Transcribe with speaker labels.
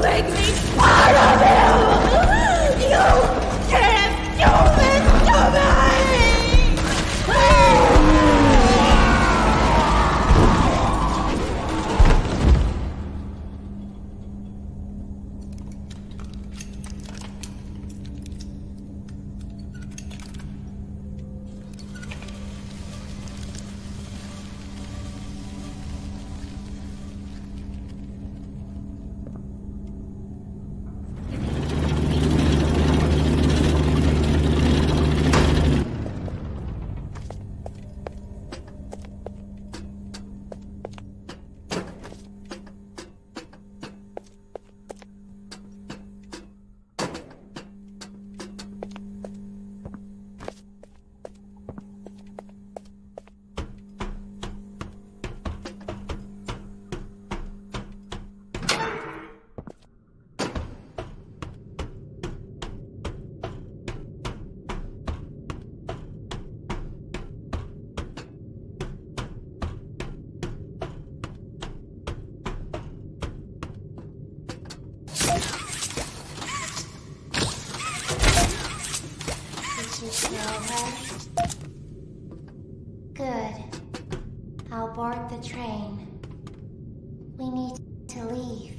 Speaker 1: Lady! Good. I'll board the train. We need to leave.